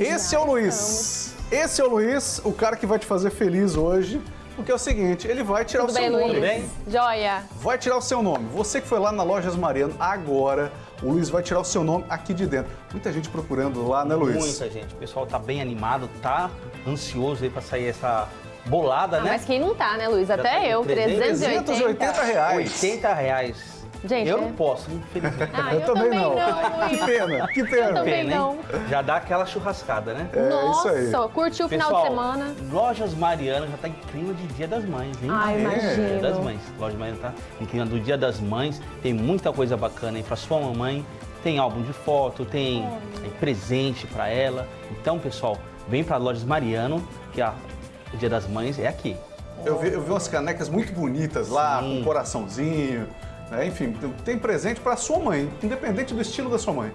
Esse é o Luiz. Esse é o Luiz, o cara que vai te fazer feliz hoje. Porque é o seguinte, ele vai tirar Tudo o seu bem, nome. Luiz? bem? Joia. Vai tirar o seu nome. Você que foi lá na Lojas Mariano, agora o Luiz vai tirar o seu nome aqui de dentro. Muita gente procurando lá, né, Luiz? Muita gente. O pessoal tá bem animado, tá ansioso aí pra sair essa bolada, Ah, né? mas quem não tá, né, Luiz? Até tem eu, 380 380 reais. 80 reais. Gente, eu é- não posso, infelizmente. Ah, eu, também, não. Luiz. que pena, que Eu pena. também Pena, hein? não. Já dá aquela churrascada, né? É Nossa, isso aí. curtiu o final Pessoal, de semana. Lojas Mariana já tá em clima de Dia das Mães, hein? Ai, é, imagino. Dia das Mães. Lojas Mariana tá em clima do Dia das Mães. Tem muita coisa bacana aí pra sua mamãe. Tem álbum de foto, tem é, presente pra ela. Então, pessoal, vem pra Lojas Mariano, que a, o Dia das Mães é aqui. Eu vi, eu vi umas canecas muito bonitas lá, Sim. com coraçãozinho. Né? Enfim, tem presente para sua mãe, independente do estilo da sua mãe.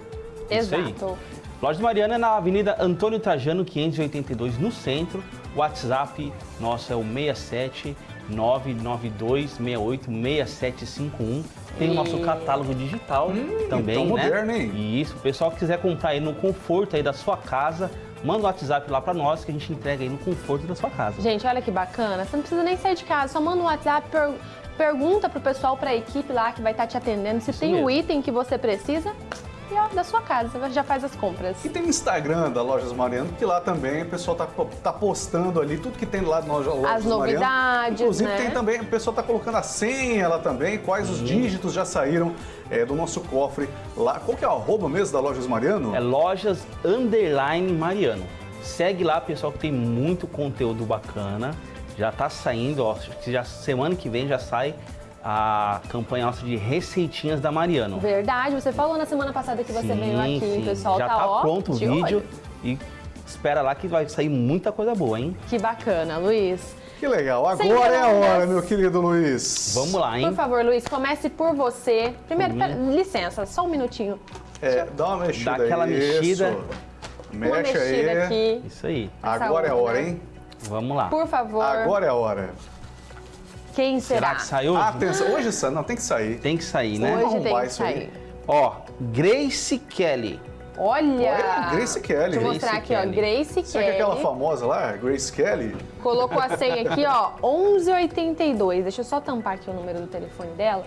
Isso aí. Exato. Loja Mariana é na Avenida Antônio Trajano, 582, no centro. WhatsApp nosso é o 67 992 68 6751. Tem o nosso E- catálogo digital também, então né? moderno, hein? E isso, o pessoal que quiser comprar aí no conforto aí da sua casa, manda o WhatsApp lá pra nós que a gente entrega aí no conforto da sua casa. Gente, olha que bacana. Você não precisa nem sair de casa, só manda um WhatsApp, per- pergunta pro pessoal, pra equipe lá que vai estar te atendendo se Isso tem o mesmo. item que você precisa e ó, da sua casa, você já faz as compras. E tem o Instagram da Lojas Mariano, que lá também o pessoal tá, tá postando ali tudo que tem lá na loja, Lojas As Mariano. novidades, Inclusive né? tem também, o pessoal tá colocando a senha lá também, quais os dígitos já saíram é, do nosso cofre lá. Qual que é o arroba mesmo da Lojas Mariano? É lojas underline Mariano. Segue lá, pessoal, que tem muito conteúdo bacana. Já tá saindo, ó, acho que já semana que vem já sai a campanha nossa de receitinhas da Mariano. Verdade, você falou na semana passada que você Sim, veio aqui, sim. o pessoal já tá, tá ó, pronto o de vídeo olho. e espera lá que vai sair muita coisa boa, hein? Que bacana, Luiz. Que legal. Agora é a hora, meu querido Luiz. Vamos lá, hein? Por favor, Luiz, comece por você. Primeiro, pera- licença, só um minutinho. É, dá uma mexida Dá aquela Isso. mexida. Mexe Uma mexida aí. aqui. Isso aí. Agora é a hora, né? hein? Vamos lá. Por favor, Agora é a hora. quem será? Será que saiu? Atenção, hoje sai, não, tem que sair. Tem que sair, né? Vamos Hoje tem que isso aí. sair. Ó, Grace Kelly. Olha! Olha, Grace Kelly. Deixa eu Grace mostrar aqui, ó. Kelly. Grace Sabe que é aquela Kelly. famosa lá, Grace Kelly? Colocou a senha aqui, ó, 1182. Deixa eu só tampar aqui o número do telefone dela.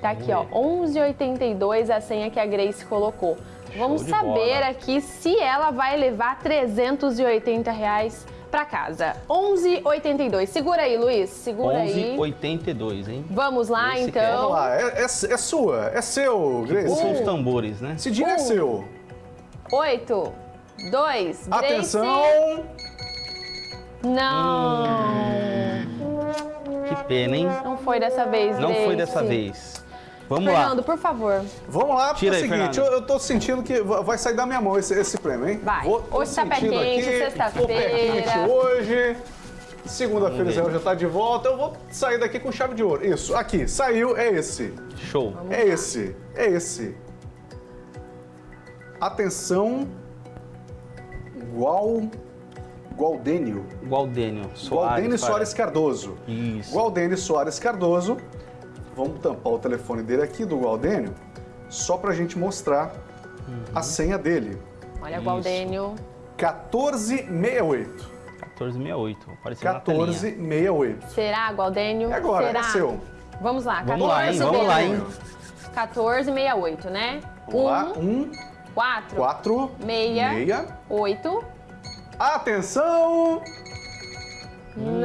Tá aqui, ó, 1182 a senha que a Grace colocou. Vamos saber bola. aqui se ela vai levar 380 reais pra casa. 1182. Segura aí, Luiz. Segura aí. 1182, hein? Vamos lá, Grace então. Vamos lá, é, é- é sua, é seu, Grace. São os tambores, né? Esse dinheiro é Um. seu. 8, 2, Grace. Atenção! Não. Que pena, hein? Não foi dessa vez, Não Grace. foi dessa vez. Vamos Fernando, lá. por favor. Vamos lá, porque Tira é o aí, seguinte, eu, Fernando. eu tô sentindo que va- vai sair da minha mão esse, esse prêmio, hein? Vai. Vou- Hoje tá pé quente, sexta-feira. hoje. Segunda-feira Vamos Zé ver. já tá de volta, eu vou sair daqui com chave de ouro. Isso, aqui, saiu, é esse. Show. É esse, é esse. Atenção, Gual... Gualdênio. Gualdênio Soares. Gualdênio Soares Cardoso. Isso. Gualdênio Soares Cardoso. Vamos tampar o telefone dele aqui, do Gualdênio, só pra gente mostrar Uhum. a senha dele. Olha, Isso. Gualdênio. 1468. 1468. Apareceu na telinha. 1468. Será, Gualdênio? É agora, Será? é seu. Vamos lá. Vamos lá, hein? 14, Vamos lá, hein? 1468, né? Vamos lá. Um, 4, quatro, Meia. meia. 8. Atenção! Deus,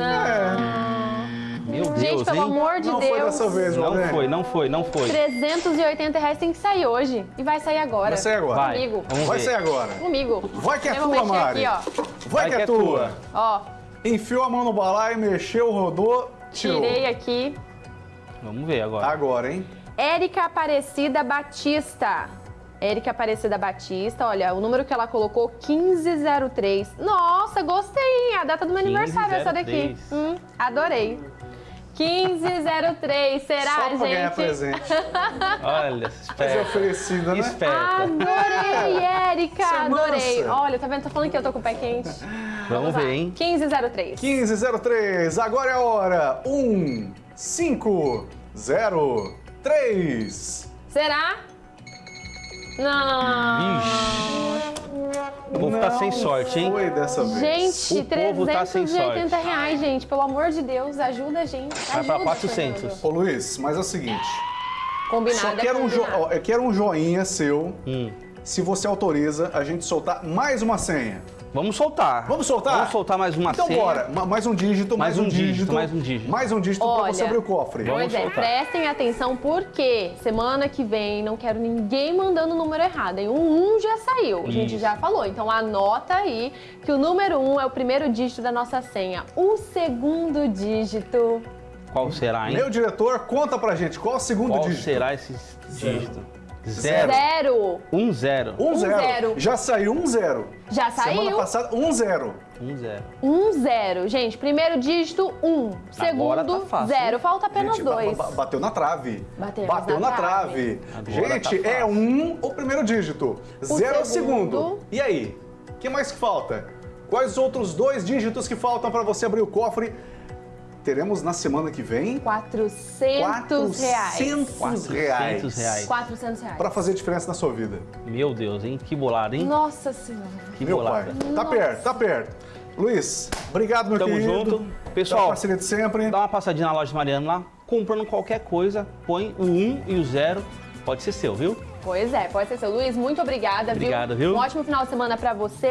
Gente, pelo hein? amor de Não Deus. foi dessa vez, Não Gualdênio. foi, não foi, não foi. 380 reais tem que sair hoje. E vai sair agora. Vai sair agora. Vai. Comigo. Vamos Vai ver. sair agora. Comigo. Vai que é tua, Mari. aqui, ó. Vai, que é tua. Ó, Enfiou a mão no balaio, mexeu, rodou, tirou. tirei aqui. Vamos ver agora. Agora, hein? Érica Aparecida Batista. Érica Aparecida Batista, olha, o número que ela colocou, 1503. Nossa, gostei, hein? A data do meu aniversário essa daqui. 1503. Hum, adorei. 1503, será, Só pra gente? ganhar presente. Olha, Fazer esperta. oferecida, né? Esperta. Adorei, Érica, Você é adorei. mansa. Olha, tá vendo? Tô falando que eu tô com o pé quente. Vamos lá. ver, hein? 1503. 1503, agora é a hora. 1, 5, 0, 3. Será? Não. Ixi. O povo tá sem Não sorte, hein? Foi dessa vez. Gente, O povo tá sem 380 sorte. reais, gente. Pelo amor de Deus, ajuda a gente. Vai ajuda, pra 400. Fernando. Ô Luiz, mas é o seguinte. Combinado Só é quero um, jo ó, eu quero um joinha seu Hum. se você autoriza a gente soltar mais uma senha. Vamos soltar. Vamos soltar? Vamos soltar mais uma Então senha. bora, Ma- mais um dígito, mais, Mais um um dígito, dígito, mais um dígito. Mais um dígito pra Olha, você abrir o cofre. Vamos Pois é, soltar. prestem atenção porque semana que vem não quero ninguém mandando o número errado. hein? O 1 já saiu, a gente Isso. já falou. Então anota aí que o número 1 é o primeiro dígito da nossa senha. O segundo dígito. Qual será, hein? Meu diretor, conta pra gente qual o segundo Qual dígito. será esse dígito? Zero. Zero. Zero. Um zero. Um, Um zero. zero. Já saiu um zero. Já Semana saiu. passada, um zero. Um zero. Um zero. Gente, primeiro dígito, um. Agora Segundo, tá fácil, zero. Falta apenas Gente, dois. ba- bateu na trave. Batemos Bateu na na trave. Agora Gente, tá é um o primeiro dígito. zero é o segundo. segundo. E aí? O que mais que falta? Quais os outros dois dígitos que faltam para você abrir o cofre? Teremos na semana que vem 400 reais. 400 reais. 400 reais. 400 reais. Para fazer diferença na sua vida. Meu Deus, hein? Que bolada, hein? Nossa Senhora. Que Meu pai. bolada. Tá perto, tá perto. Luiz, obrigado, meu Tamo querido. junto. Pela Pessoal, parceria de sempre. dá uma passadinha na loja Mariano lá, comprando qualquer coisa, põe o 1 e o 0, pode ser seu, viu? Pois é, pode ser seu. Luiz, muito obrigada, Obrigado, viu? viu? Um ótimo final de semana pra você